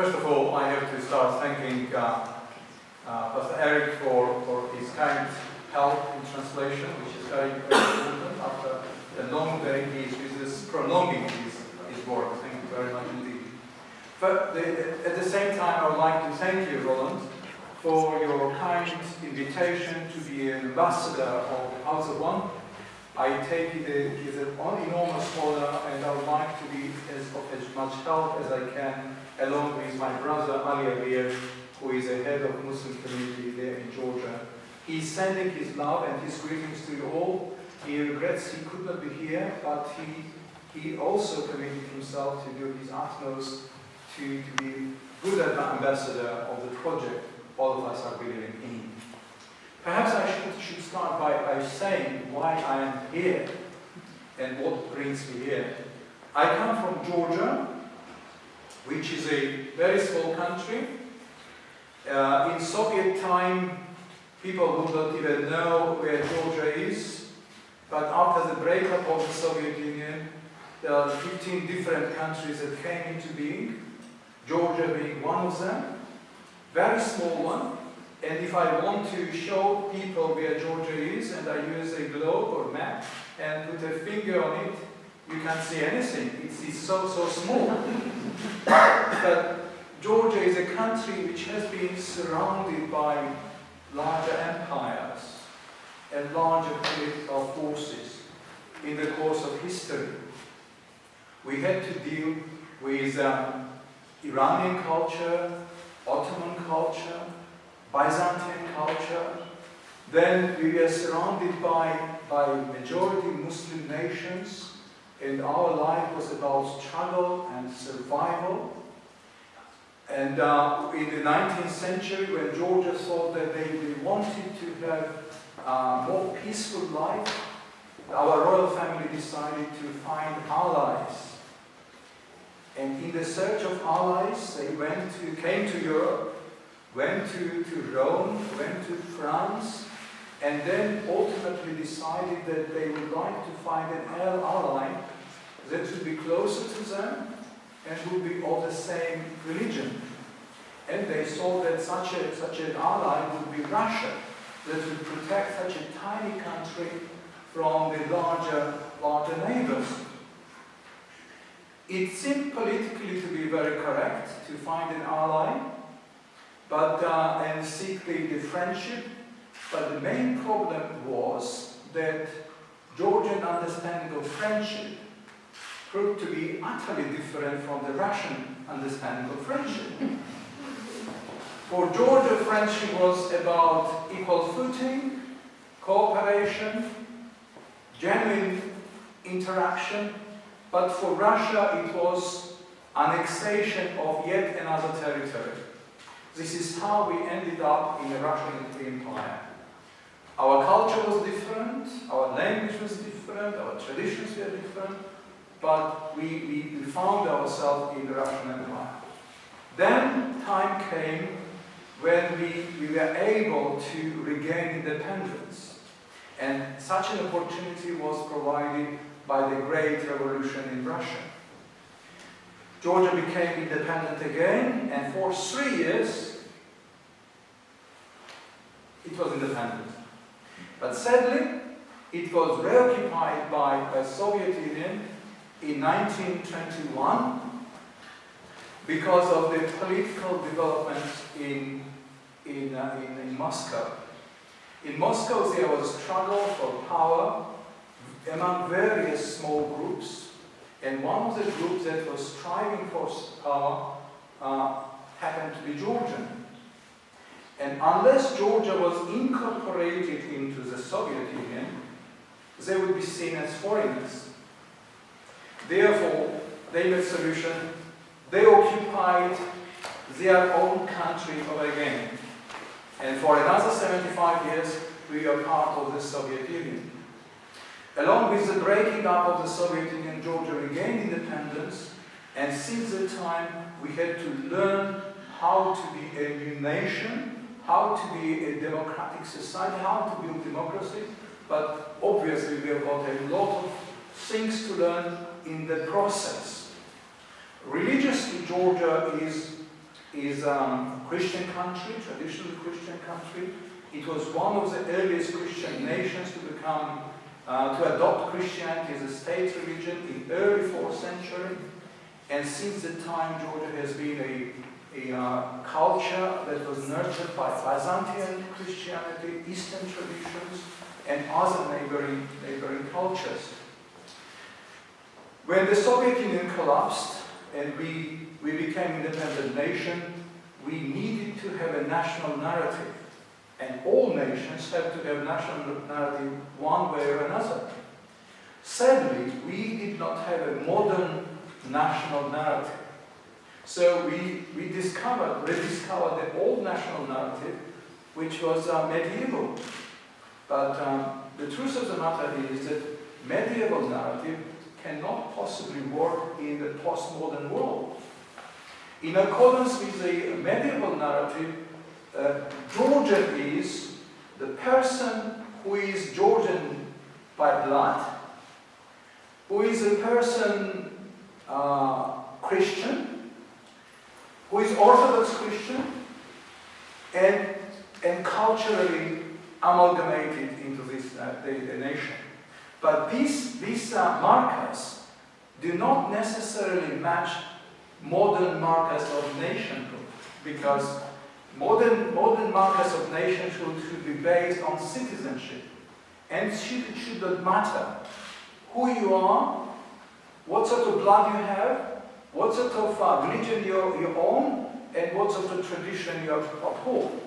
First of all, I have to start thanking uh, uh, Pastor Eric for, for his kind help in translation, which is very, important after the long day he is with prolonging his, his work. Thank you very much indeed. But the, at the same time, I would like to thank you, Roland, for your kind invitation to be an ambassador of the House of One. I take it as an enormous honor and I would like to be as, of as much help as I can along with my brother Ali Abir, who is the head of Muslim community there in Georgia. He's sending his love and his greetings to you all. He regrets he could not be here, but he, he also committed himself to do his utmost to, to be good ambassador of the project all of us are believing in. Perhaps I should, should start by, by saying why I am here and what brings me here. I come from Georgia, which is a very small country. Uh, in Soviet time, people would not even know where Georgia is. But after the breakup of the Soviet Union, there are 15 different countries that came into being, Georgia being one of them. Very small one. And if I want to show people where Georgia is, and I use a globe or map and put a finger on it, you can't see anything. It's, it's so, so small. but Georgia is a country which has been surrounded by larger empires and larger political forces in the course of history. We had to deal with um, Iranian culture, Ottoman culture, Byzantine culture. Then we were surrounded by, by majority Muslim nations and our life was about struggle and survival. And uh, in the 19th century, when Georgia thought that they, they wanted to have a uh, more peaceful life, our royal family decided to find allies. And in the search of allies, they went to, came to Europe, went to, to Rome, went to France, and then ultimately decided that they would like to find an ally that would be closer to them and would be of the same religion. And they saw that such, a, such an ally would be Russia, that would protect such a tiny country from the larger, larger neighbors. It seemed politically to be very correct to find an ally, but uh, and seek the, the friendship. But the main problem was that Georgian understanding of friendship proved to be utterly different from the Russian understanding of friendship. For Georgia, friendship was about equal footing, cooperation, genuine interaction, but for Russia it was annexation of yet another territory. This is how we ended up in the Russian Empire. Our culture was different, our language was different, our traditions were different, but we, we, we found ourselves in the Russian Empire. Then time came when we, we were able to regain independence. And such an opportunity was provided by the Great Revolution in Russia. Georgia became independent again, and for three years, it was independent. But sadly, it was reoccupied by the Soviet Union in 1921 because of the political developments in, in, uh, in, in, Moscow. In Moscow there was a struggle for power among various small groups and one of the groups that was striving for power uh, happened to be Georgian. And unless Georgia was incorporated into the Soviet Union, they would be seen as foreigners. Therefore, they made solution. They occupied their own country over again. And for another 75 years, we are part of the Soviet Union. Along with the breaking up of the Soviet Union, Georgia regained independence, and since that time, we had to learn how to be a new nation, how to be a democratic society, how to build democracy, but obviously we have got a lot of things to learn in the process. Religiously, Georgia is is um, a Christian country, traditionally Christian country. It was one of the earliest Christian nations to become, uh, to adopt Christianity as a state religion in early 4th century. And since that time, Georgia has been a, a uh, culture that was nurtured by Byzantine Christianity, Eastern traditions, and other neighboring, neighboring cultures. When the Soviet Union collapsed and we, we became an independent nation, we needed to have a national narrative. And all nations have to have national narrative one way or another. Sadly, we did not have a modern national narrative. So we, we discovered, rediscovered the old national narrative, which was uh, medieval. But um, the truth of the matter is that medieval narrative cannot possibly work in the postmodern world. In accordance with the medieval narrative, uh, Georgian is the person who is Georgian by blood, who is a person uh, Christian, who is Orthodox Christian, and, and culturally amalgamated into this uh, the, the nation. But these, these uh, markers do not necessarily match modern markers of nationhood because modern, modern markers of nationhood should be based on citizenship and should, should not matter who you are, what sort of blood you have, what sort of uh, religion you, you own, and what's of tradition you uphold.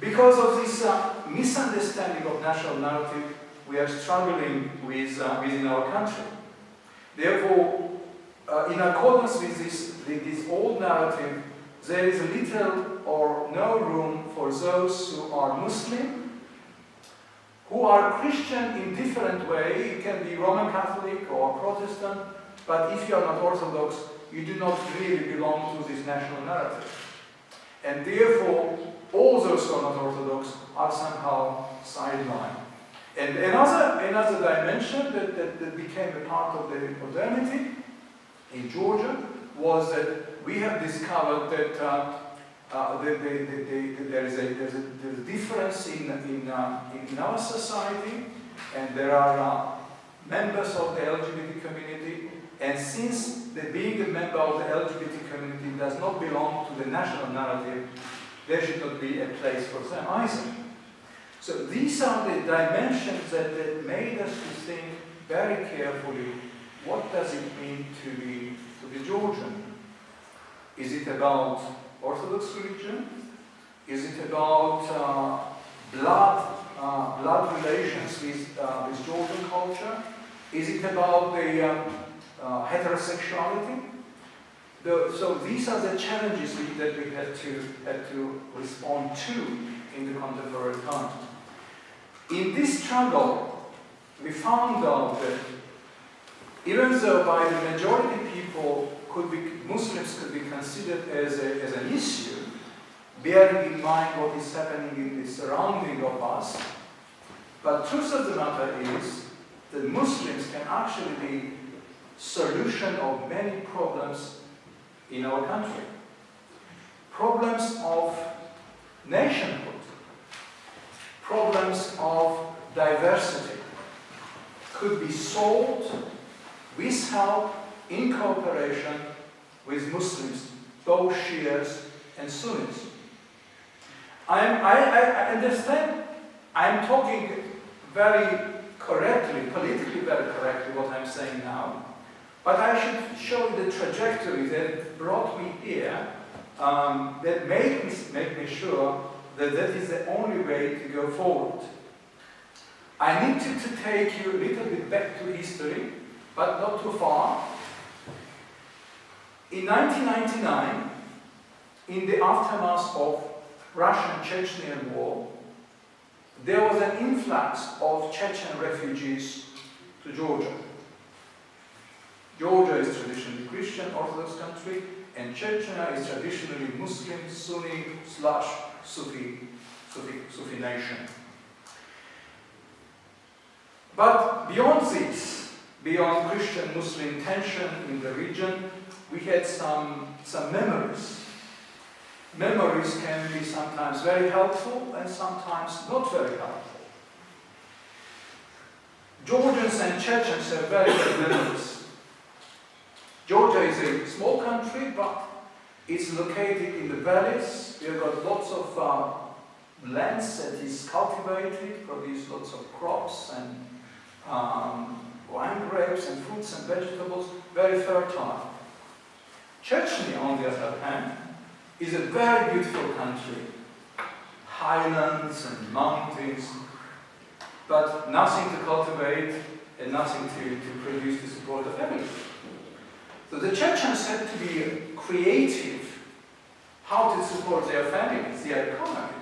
Because of this uh, misunderstanding of national narrative, we are struggling with uh, within our country. Therefore, uh, in accordance with this, this old narrative, there is little or no room for those who are Muslim, who are Christian in different way. it can be Roman Catholic or Protestant, but if you are not Orthodox, you do not really belong to this national narrative. And therefore, all those who are not Orthodox are somehow sidelined. And another, another dimension that, that, that became a part of the modernity in Georgia was that we have discovered that uh, uh, the, the, the, there, is a, there's a, there's a difference in, in, uh, in, our society, and there are uh, members of the LGBT community, and since the, being a member of the LGBT community does not belong to the national narrative, there should not be a place for them either. So these are the dimensions that, that made us to think very carefully, what does it mean to be, to be Georgian? Is it about Orthodox religion? Is it about uh, blood, uh, blood relations with, uh, with Georgian culture? Is it about the uh, heterosexuality? The, so these are the challenges we, that we had to, had to respond to in the contemporary time. In this struggle, we found out that even though by the majority people could be, Muslims could be considered as, a, as an issue, bearing in mind what is happening in the surrounding of us, but truth of the matter is that Muslims can actually be solution of many problems in our country. Problems of nationhood, problems of diversity could be solved with help, in cooperation with Muslims, both Shias and Sunnis. I, I, I understand I'm talking very correctly, politically very correctly what I'm saying now, but I should show you the trajectory that brought me here, um, that made me, me sure that that is the only way to go forward. I need to, to take you a little bit back to history, but not too far. In 1999, in the aftermath of Russian-Chechenian war, there was an influx of Chechen refugees to Georgia. Georgia is traditionally Christian Orthodox country, and Chechnya is traditionally Muslim, Sunni, slash Sufi, Sufi, Sufi nation. But beyond this, beyond Christian-Muslim tension in the region, we had some, some memories memories can be sometimes very helpful and sometimes not very helpful. Georgians and Chechens have very good memories. Georgia is a small country, but it's located in the valleys. We've got lots of uh, lands that is cultivated, produce lots of crops and um, wine grapes and fruits and vegetables, very fertile. Chechnya, on the other hand, is a very beautiful country. Highlands and mountains, but nothing to cultivate and nothing to, to produce to support the family. So the Chechens had to be creative how to support their families, their economy.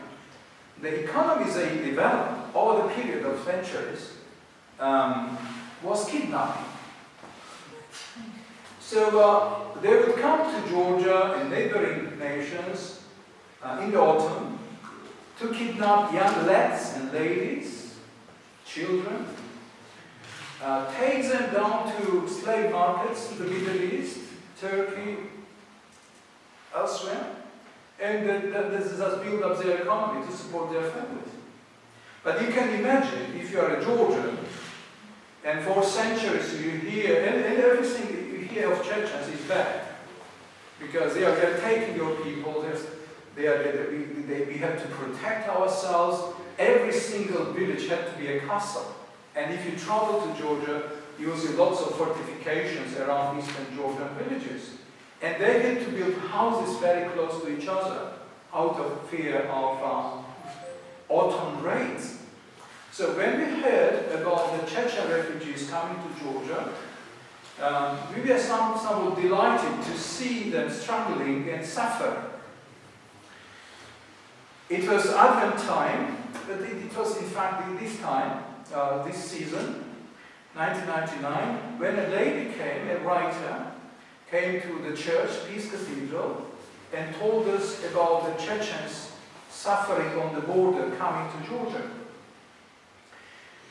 The economy they developed over the period of centuries um, was kidnapping. So uh, they would come to Georgia and neighboring nations uh, in the autumn to kidnap young lads and ladies, children, uh, take them down to slave markets in the Middle East, Turkey, elsewhere, and that this is has built up their economy to support their families. But you can imagine if you are a Georgian, and for centuries you hear, and, and everything you hear of Chechens is bad, because they are they're taking your people, they are, they, they, we have to protect ourselves. Every single village had to be a castle. And if you travel to Georgia, see lots of fortifications around eastern Georgian villages. And they had to build houses very close to each other out of fear of uh, autumn raids. So when we heard about the Chechen refugees coming to Georgia, um, we were some, somewhat delighted to see them struggling and suffering. It was Advent time, but it, it was in fact this time uh, this season, 1999, when a lady came, a writer, came to the church, Peace Cathedral, and told us about the Chechens suffering on the border coming to Georgia.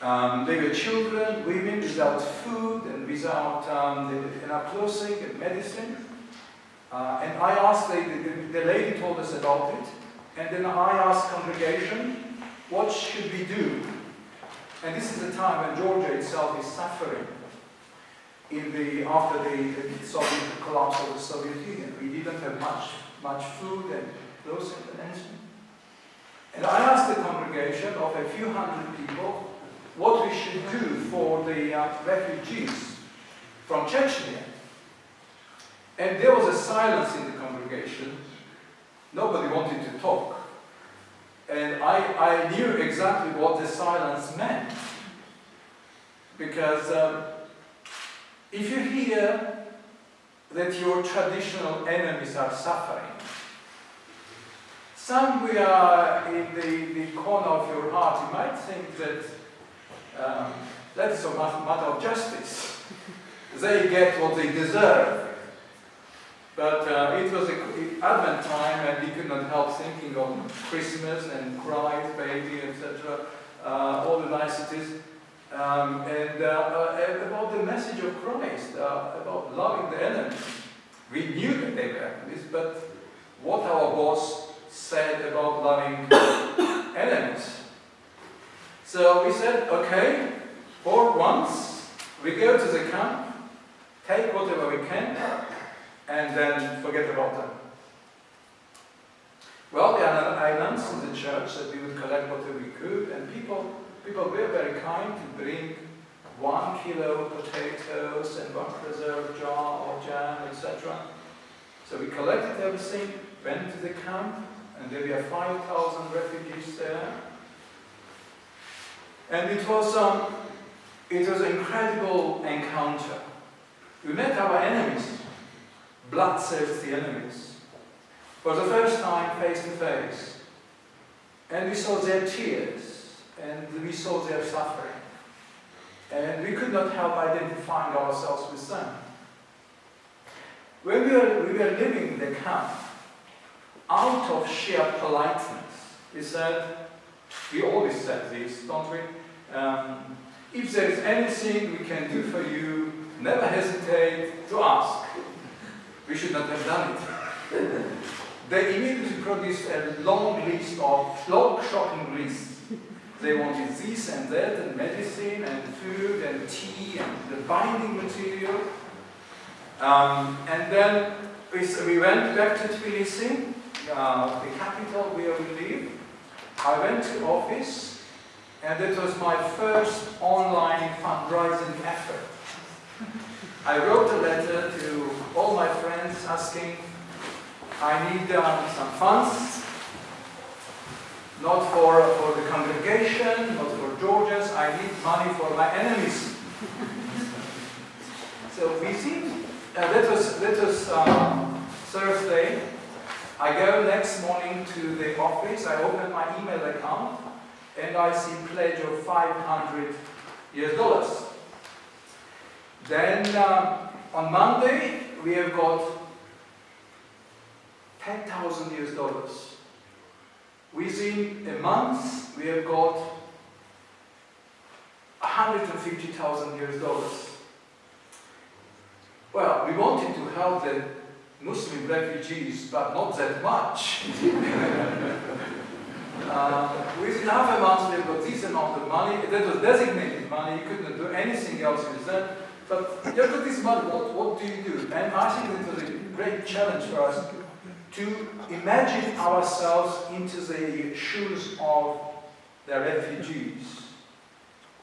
Um, they were children, women without food and without um, enough clothing and medicine. Uh, and I asked, the, the, the lady told us about it, and then I asked congregation, what should we do and this is a time when Georgia itself is suffering in the, after the, the Soviet collapse of the Soviet Union. We didn't have much, much food and and anything. And I asked the congregation of a few hundred people what we should do for the uh, refugees from Chechnya. And there was a silence in the congregation. Nobody wanted to talk. And I, I knew exactly what the silence meant. Because um, if you hear that your traditional enemies are suffering, somewhere in the, the corner of your heart you might think that um, that is a matter of justice. they get what they deserve. But uh, it was a, Advent time and we could not help thinking of Christmas and Christ, baby, etc. Uh, all the niceties. Um, and uh, uh, about the message of Christ, uh, about loving the enemy. We knew that they were enemies, but what our boss said about loving enemies. So we said, okay, for once, we go to the camp, take whatever we can, and then forget about them. Well, are islands in the church that we would collect whatever we could, and people, people were very kind to bring one kilo of potatoes and one preserved jar of jam, etc. So we collected everything, went to the camp, and there were 5,000 refugees there. And it was, um, it was an incredible encounter. We met our enemies, bloodthirsty enemies, for the first time face to face. And we saw their tears, and we saw their suffering. And we could not help identifying ourselves with them. When we were, we were living in the camp, out of sheer politeness, we said, we always said this, don't we? Um, if there is anything we can do for you, never hesitate to ask. We should not have done it. they immediately produced a long list of long shocking lists. They wanted this and that, and medicine, and food, and tea, and the binding material. Um, and then we, we went back to Tbilisi, uh, the capital where we live. I went to office, and it was my first online fundraising effort. I wrote a letter to all my friends asking, I need um, some funds, not for, for the congregation, not for Georgians, I need money for my enemies. so we see, uh, was, that was um, Thursday. I go next morning to the office, I open my email account, and I see pledge of 500 US dollars. Then uh, on Monday, we have got 10,000 US dollars. Within a month, we have got 150,000 US dollars. Well, we wanted to help the Muslim refugees, but not that much. uh, within half a month, we got this amount of money. That was designated money. You couldn't do anything else with that. But have this money, what, what do you do? And I think it was a great challenge for us to imagine ourselves into the shoes of the refugees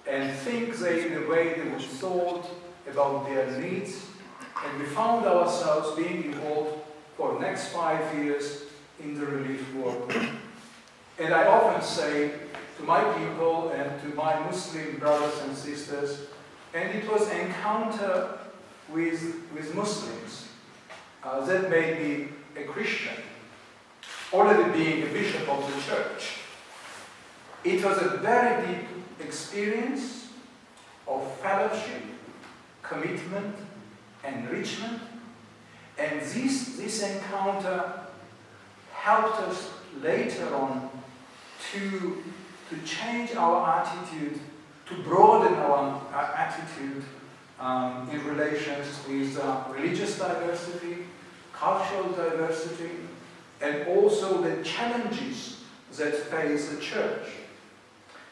and think they in a way they would thought about their needs and we found ourselves being involved for the next five years in the relief work. and I often say to my people and to my Muslim brothers and sisters, and it was encounter with, with Muslims uh, that made me a Christian, already being a bishop of the church. It was a very deep experience of fellowship, commitment, enrichment, and this, this encounter helped us later on to, to change our attitude to broaden our, our attitude um, in relations with uh, religious diversity, cultural diversity, and also the challenges that face the church.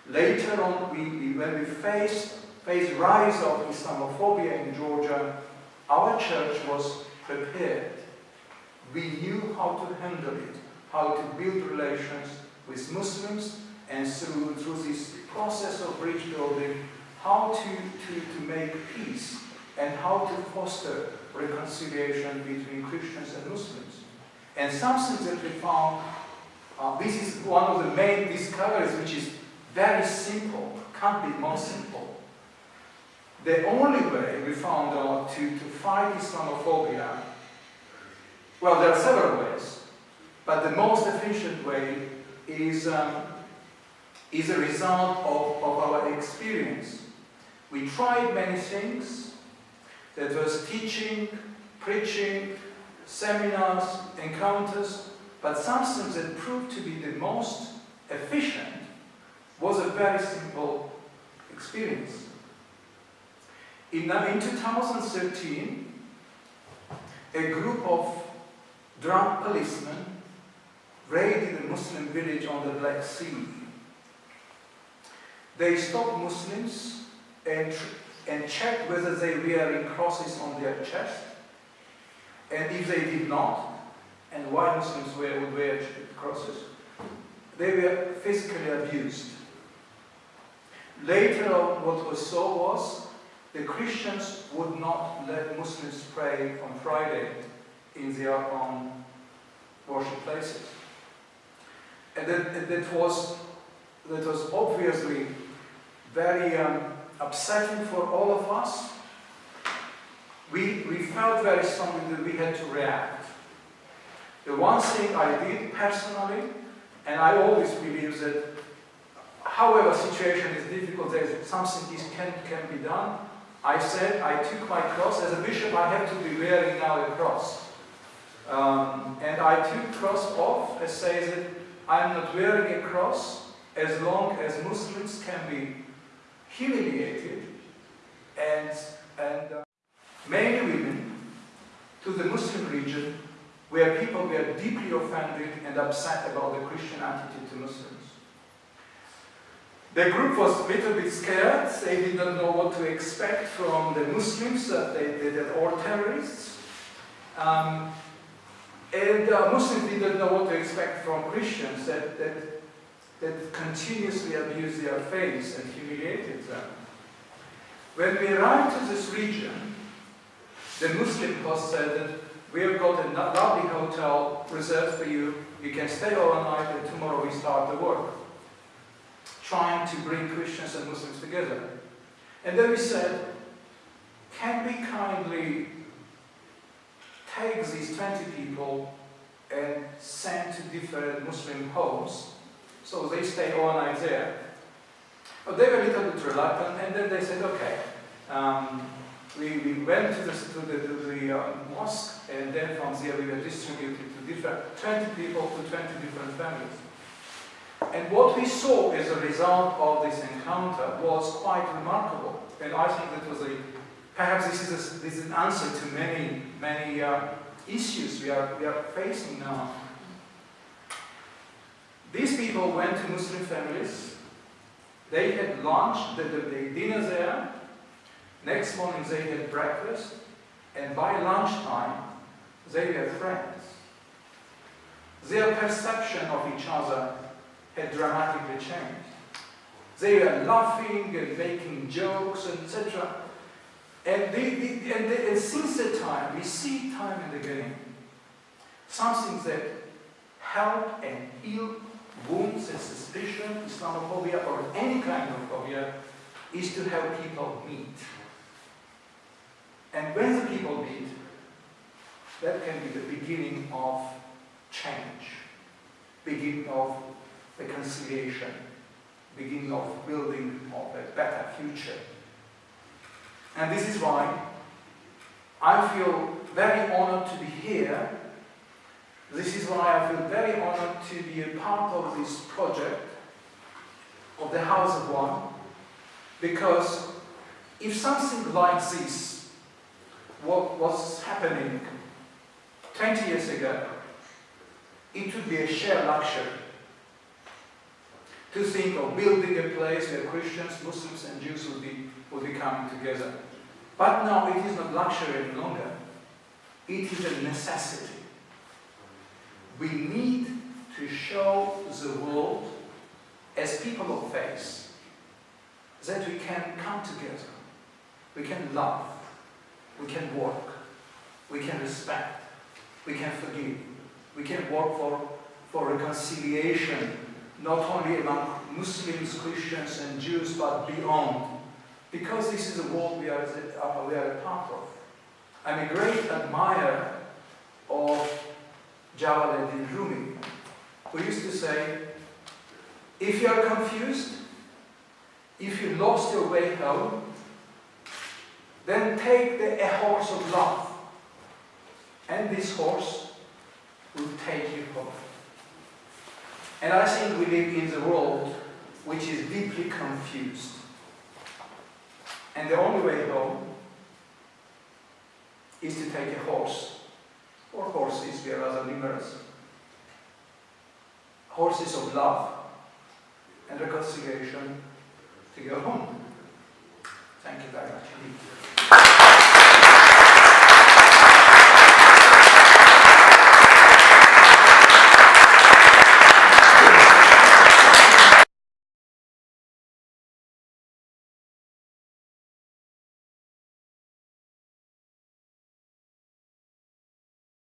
Later on, we, we, when we faced, faced rise of Islamophobia in Georgia, our church was prepared. We knew how to handle it, how to build relations with Muslims, and through, through this process of bridge building, how to, to, to make peace and how to foster reconciliation between Christians and Muslims. And something that we found, uh, this is one of the main discoveries which is very simple, can't be more simple. The only way we found out to, to fight Islamophobia, well, there are several ways, but the most efficient way is um, is a result of, of our experience. We tried many things. That was teaching, preaching, seminars, encounters, but something that proved to be the most efficient was a very simple experience. In, uh, in 2013, a group of drunk policemen raided a Muslim village on the Black Sea they stopped Muslims and, and checked whether they were wearing crosses on their chest. And if they did not, and why Muslims wear, would wear crosses, they were physically abused. Later on, what was so was the Christians would not let Muslims pray on Friday in their own worship places. And that, that, was, that was obviously very um, upsetting for all of us. We, we felt very strongly that we had to react. The one thing I did personally, and I always believe that however situation is difficult, something this can, can be done. I said I took my cross, as a bishop I have to be wearing now a cross. Um, and I took cross off and say that I'm not wearing a cross as long as Muslims can be humiliated and, and uh, many women to the Muslim region where people were deeply offended and upset about the Christian attitude to Muslims. The group was a little bit scared. They did not know what to expect from the Muslims, that they, they, all terrorists. Um, and uh, Muslims did not know what to expect from Christians that, that, that continuously abused their faith and humiliated them. When we arrived to this region, the Muslim host said that we have got a lovely hotel reserved for you. You can stay overnight and tomorrow we start the work. Trying to bring Christians and Muslims together. And then we said, can we kindly take these 20 people and send to different Muslim homes so they stay overnight there. But they were a little bit reluctant and then they said, okay, um, we, we went to the, to the, to the uh, mosque and then from there we were distributed to different, 20 people to 20 different families. And what we saw as a result of this encounter was quite remarkable. And I think that was a, perhaps this is, a, this is an answer to many, many uh, issues we are, we are facing now. People went to Muslim families, they had lunch, the, the, the dinner there, next morning they had breakfast, and by lunchtime they were friends. Their perception of each other had dramatically changed. They were laughing and making jokes, etc. And, they, they, and, they, and since that time, we see time and again something that help and heal wounds and suspicion, Islamophobia, or any kind of phobia, is to have people meet. And when the people meet, that can be the beginning of change, beginning of reconciliation, beginning of building of a better future. And this is why I feel very honored to be here. This is why I feel very honored to be a part of this project of the House of One. Because if something like this what was happening 20 years ago, it would be a shared luxury to think of building a place where Christians, Muslims and Jews would be, would be coming together. But now it is not luxury any longer. It is a necessity. We need to show the world as people of faith that we can come together. We can love. We can work. We can respect. We can forgive. We can work for, for reconciliation, not only among Muslims, Christians and Jews, but beyond because this is a world we are, we are a part of. I'm a great admirer of Jalaluddin Rumi, who used to say, if you are confused, if you lost your way home, then take the, a horse of love, and this horse will take you home. And I think we live in the world which is deeply confused. And the only way home is to take a horse, or horses, we are rather numerous. Horses of love and reconciliation to go home. Thank you very much